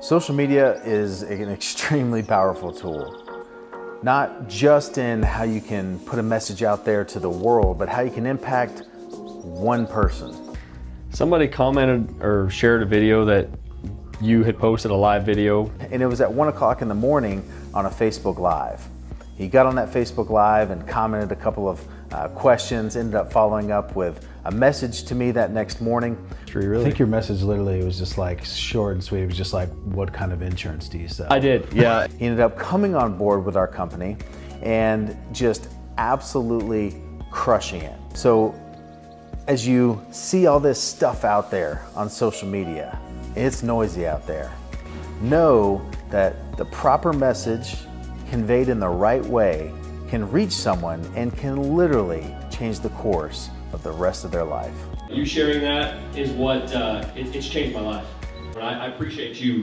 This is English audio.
Social media is an extremely powerful tool. Not just in how you can put a message out there to the world, but how you can impact one person. Somebody commented or shared a video that you had posted a live video. And it was at one o'clock in the morning on a Facebook Live. He got on that Facebook Live and commented a couple of uh, questions, ended up following up with a message to me that next morning. Really? I think your message literally was just like short and sweet. It was just like, what kind of insurance do you sell? I did, yeah. he ended up coming on board with our company and just absolutely crushing it. So as you see all this stuff out there on social media, it's noisy out there. Know that the proper message conveyed in the right way can reach someone and can literally change the course of the rest of their life. You sharing that is what, uh, it, it's changed my life. I, I appreciate you